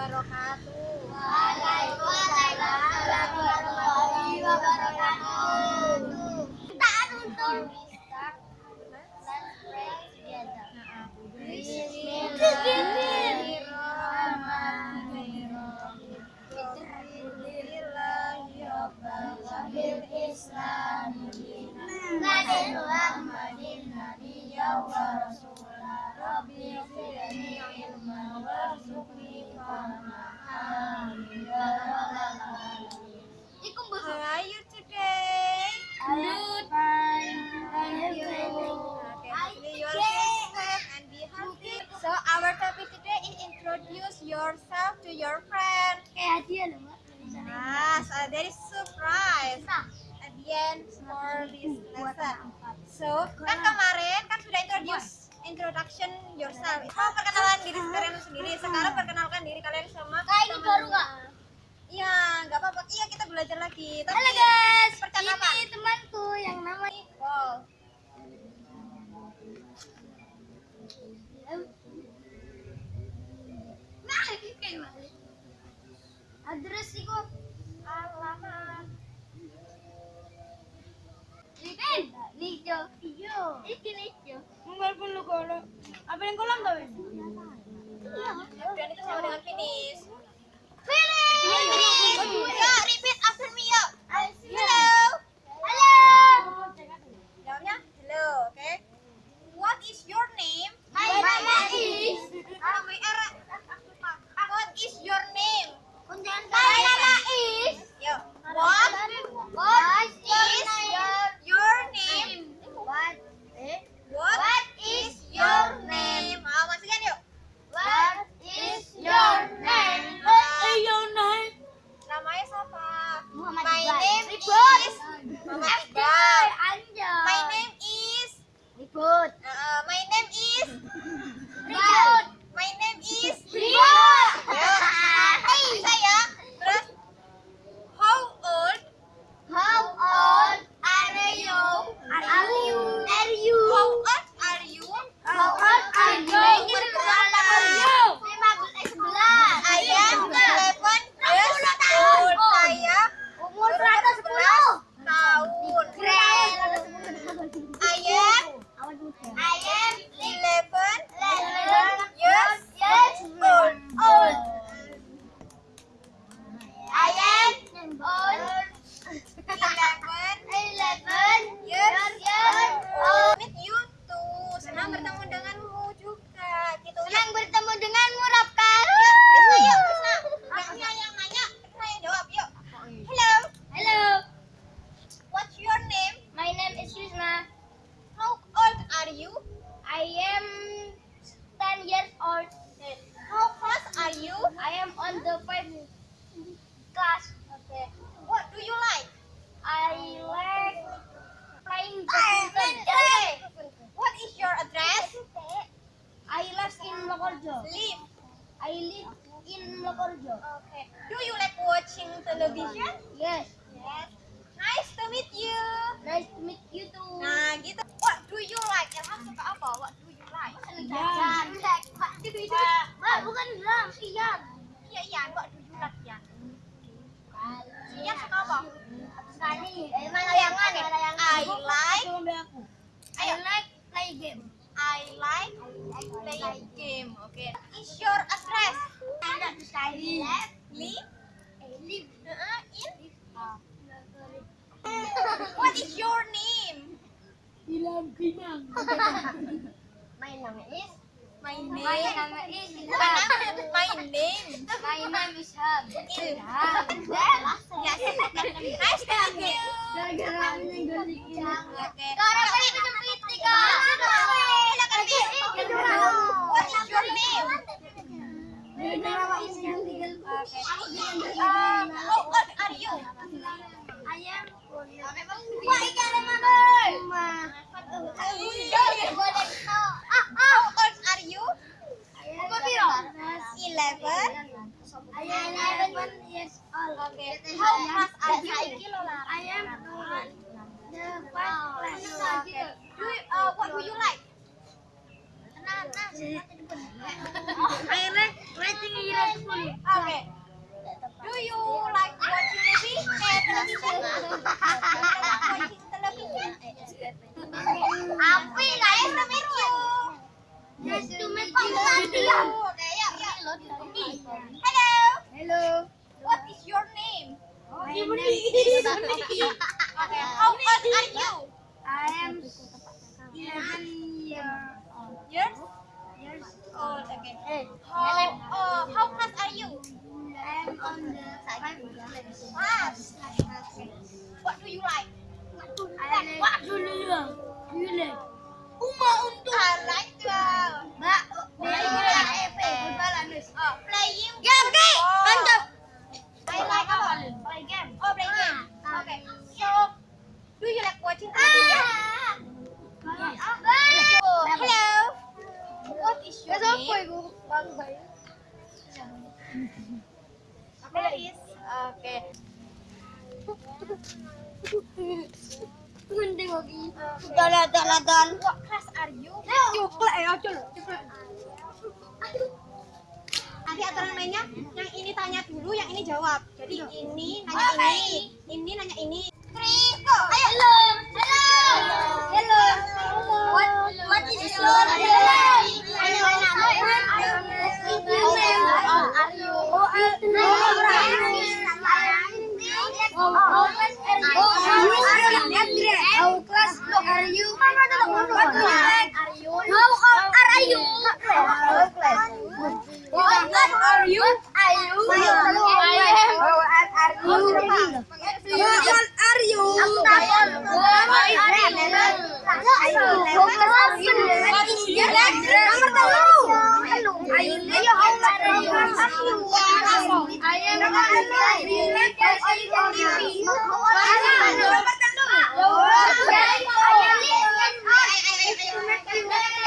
wabarakatuh. Introduce yourself to your friend. Kayak hadiah loh, Mbak. Yes, uh, there is surprise at the end for this lesson. So, kan kemarin kan sudah introduce introduction yourself. Mau perkenalan diri kalian sendiri. Sekarang perkenalkan diri kalian sama. Kak ini baru nggak? Iya, nggak apa-apa. Iya, kita belajar lagi. Tapi Halo guys, percakapan. ini temanku yang namanya Wow. Nah, ini kayak gimana? Address iku Alamat. Lipen, Nijo. Iyo. Iki Nijo. Walaupun lu kalau apa yang kolam tau ini? Dan itu sama dengan. Finish. On the five class. Okay. What do you like? I like playing badminton. What is your address? I live in Lokorjo. Live. I live in Lokorjo. Okay. Do you like watching television? Yes. Yes. Nice to meet you. Nice to meet you too. Nah, gitu. What do you like? Ilham suka apa? What do you like? Gitu itu. Mbak, bukan drum, Ian. Iya, iya. What do you like, Ian? Ian suka apa? Sekali, eh, mana layangan ya? I like. I like play game. I like playing game. Okay. Is your address? Sekali. Live? Live. Uh, in? What is your name? Hilang kimang. My name is My My name. name is Bukan nama, my name. My name is Ham. Ilham. Yes. Nice to meet you. Gara-gara ini golikin. Okay. Sekarang kali pinjam tiga. Silakan, Bi. What is your name? Gara-gara ini yang tiga. Okay. Uh, how old are you? Ayam. Wah, ikan mana? How old are you? Umur piro? Eleven. Ayam eleven years old. Okay. How fast are you? I am the first class. Okay. Do you, uh, what do you like? How old are you? I am 11 year old. Years Years old. Okay. Eh, How uh, how class are you? I am on the five class. Class. What do you like? I like Pak dulu ya. Gile. Uma untuk. I like Paris. Okay. Gunting lagi. Dalan, dalan, What class are you? Coklat ya. Coklat. Nanti aturan mainnya, yang ini tanya dulu, yang ini jawab. Jadi ini nanya ini, ini nanya ini. Go. Ayo. Hello. Hello. Hello. What what is your name? How class I live in